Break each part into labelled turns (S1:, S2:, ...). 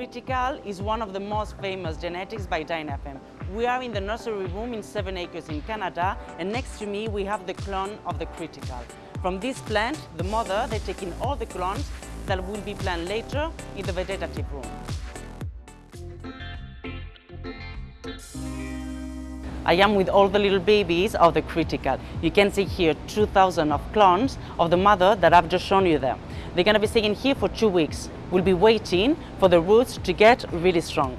S1: Critical is one of the most famous genetics by Dinafem. We are in the nursery room in Seven Acres in Canada and next to me we have the clone of the Critical. From this plant, the mother, they take in all the clones that will be planted later in the vegetative room. I am with all the little babies of the critical. You can see here 2,000 of clones of the mother that I've just shown you there. They're going to be staying here for two weeks. We'll be waiting for the roots to get really strong.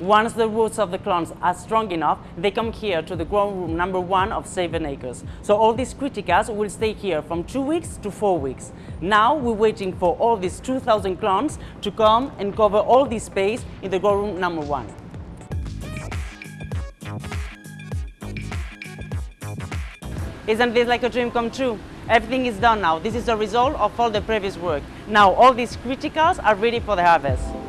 S1: Once the roots of the clones are strong enough, they come here to the growing room number one of seven acres. So all these criticals will stay here from two weeks to four weeks. Now we're waiting for all these 2,000 clones to come and cover all this space in the growing room number one. Isn't this like a dream come true? Everything is done now. This is the result of all the previous work. Now all these criticals are ready for the harvest.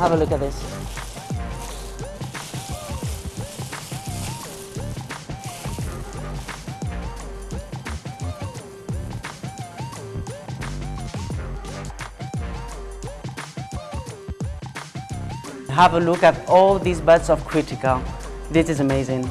S1: Have a look at this. Have a look at all these buds of critical. This is amazing.